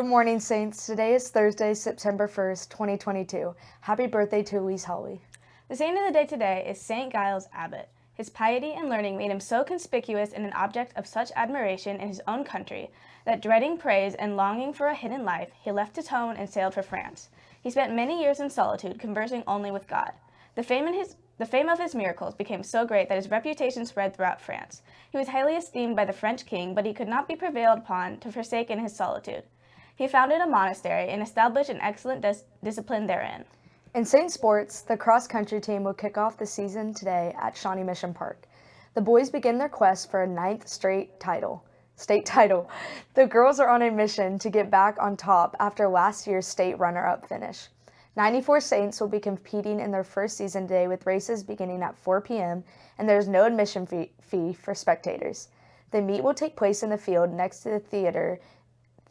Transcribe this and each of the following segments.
morning, Saints. Today is Thursday, September 1st, 2022. Happy birthday to Elise Holly. The saint of the day today is St. Giles Abbot. His piety and learning made him so conspicuous and an object of such admiration in his own country that dreading praise and longing for a hidden life, he left his home and sailed for France. He spent many years in solitude, conversing only with God. The fame, his, the fame of his miracles became so great that his reputation spread throughout France. He was highly esteemed by the French king, but he could not be prevailed upon to forsake in his solitude. He founded a monastery and established an excellent dis discipline therein. In Saint Sports, the cross-country team will kick off the season today at Shawnee Mission Park. The boys begin their quest for a ninth straight title. State title. The girls are on a mission to get back on top after last year's state runner-up finish. 94 Saints will be competing in their first season today with races beginning at 4 p.m. and there is no admission fee, fee for spectators. The meet will take place in the field next to the theater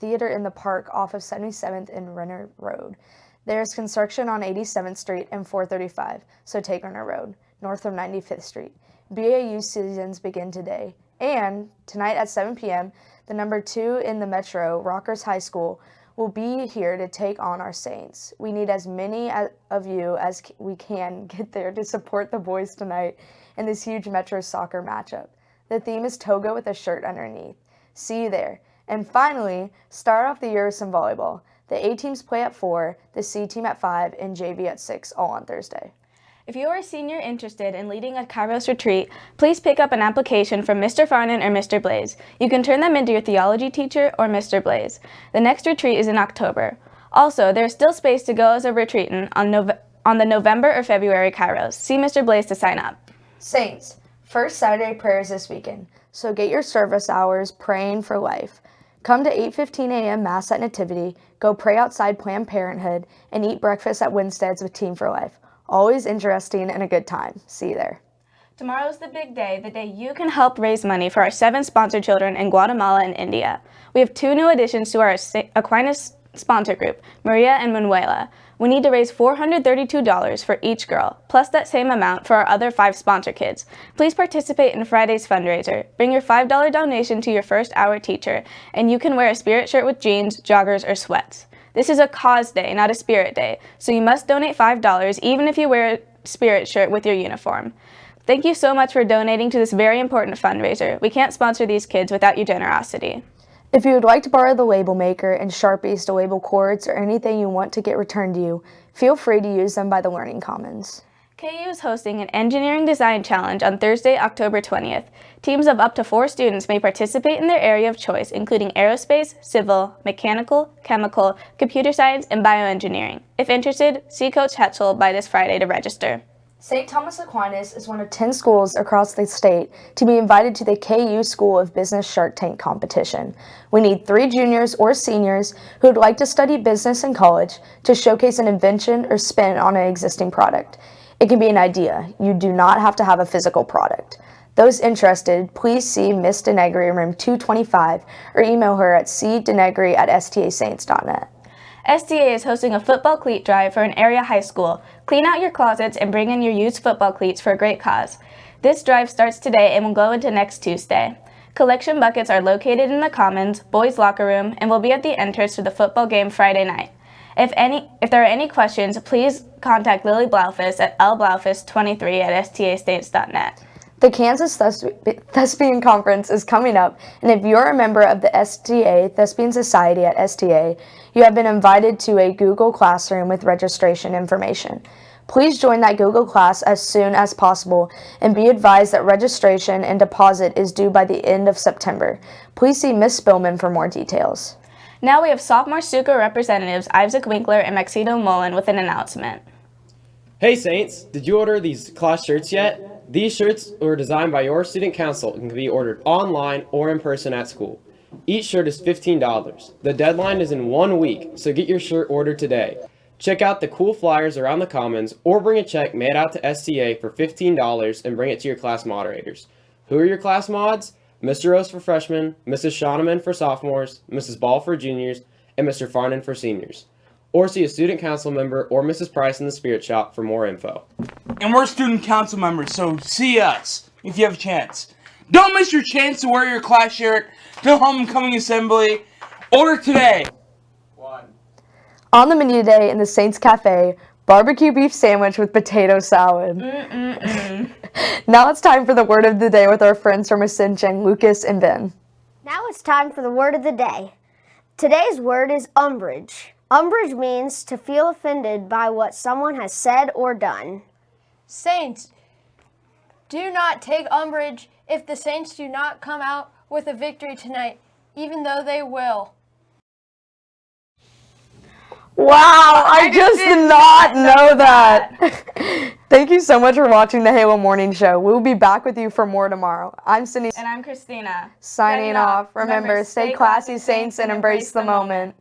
theater in the park off of 77th and Renner Road. There is construction on 87th Street and 435, so take Renner Road, north of 95th Street. BAU seasons begin today. And tonight at 7 p.m., the number two in the Metro, Rockhurst High School, will be here to take on our Saints. We need as many of you as we can get there to support the boys tonight in this huge Metro soccer matchup. The theme is toga with a shirt underneath. See you there. And finally, start off the year with some volleyball. The A teams play at 4, the C team at 5, and JV at 6, all on Thursday. If you are a senior interested in leading a Kairos retreat, please pick up an application from Mr. Farnan or Mr. Blaze. You can turn them into your theology teacher or Mr. Blaze. The next retreat is in October. Also, there is still space to go as a retreatant on, Nove on the November or February Kairos. See Mr. Blaze to sign up. Saints, first Saturday prayers this weekend, so get your service hours praying for life. Come to 8.15 a.m. Mass at Nativity, go pray outside Planned Parenthood, and eat breakfast at Winstead's with Team for Life. Always interesting and a good time. See you there. Tomorrow's the big day, the day you can help raise money for our seven sponsored children in Guatemala and India. We have two new additions to our Aquinas sponsor group, Maria and Manuela. We need to raise $432 for each girl, plus that same amount for our other five sponsor kids. Please participate in Friday's fundraiser. Bring your $5 donation to your first hour teacher, and you can wear a spirit shirt with jeans, joggers, or sweats. This is a cause day, not a spirit day, so you must donate $5 even if you wear a spirit shirt with your uniform. Thank you so much for donating to this very important fundraiser. We can't sponsor these kids without your generosity. If you would like to borrow the label maker and Sharpies to label cords or anything you want to get returned to you, feel free to use them by the Learning Commons. KU is hosting an Engineering Design Challenge on Thursday, October 20th. Teams of up to four students may participate in their area of choice, including aerospace, civil, mechanical, chemical, computer science, and bioengineering. If interested, see Coach Hetzel by this Friday to register. St. Thomas Aquinas is one of 10 schools across the state to be invited to the KU School of Business Shark Tank competition. We need three juniors or seniors who would like to study business in college to showcase an invention or spin on an existing product. It can be an idea. You do not have to have a physical product. Those interested, please see Miss Denegri room 225 or email her at cdenegri at stasaints.net. STA is hosting a football cleat drive for an area high school. Clean out your closets and bring in your used football cleats for a great cause. This drive starts today and will go into next Tuesday. Collection buckets are located in the Commons, boys' locker room, and will be at the entrance to the football game Friday night. If, any, if there are any questions, please contact Lily Blaufus at lblaufus23 at stasaints.net. The Kansas Thespian Conference is coming up, and if you're a member of the STA Thespian Society at STA, you have been invited to a Google Classroom with registration information. Please join that Google class as soon as possible and be advised that registration and deposit is due by the end of September. Please see Ms. Spillman for more details. Now we have sophomore Stuco representatives Isaac Winkler and Maxito Mullen with an announcement. Hey Saints, did you order these class shirts yet? These shirts were designed by your student council and can be ordered online or in person at school. Each shirt is $15. The deadline is in one week, so get your shirt ordered today. Check out the cool flyers around the commons or bring a check made out to STA for $15 and bring it to your class moderators. Who are your class mods? Mr. Rose for freshmen, Mrs. Shoneman for sophomores, Mrs. Ball for juniors, and Mr. Farnan for seniors or see a student council member or Mrs. Price in the Spirit Shop for more info. And we're student council members, so see us if you have a chance. Don't miss your chance to wear your class shirt to homecoming assembly. Order today. On the menu today in the Saints Cafe, barbecue beef sandwich with potato salad. now it's time for the word of the day with our friends from Ascension, Lucas and Ben. Now it's time for the word of the day. Today's word is umbrage. Umbrage means to feel offended by what someone has said or done. Saints, do not take umbrage if the Saints do not come out with a victory tonight, even though they will. Wow, I, just did not know that. Thank you so much for watching the Halo Morning Show. We'll be back with you for more tomorrow. I'm Cindy And I'm Christina. signing off. Remember, stay classy, Saints, and embrace the moment.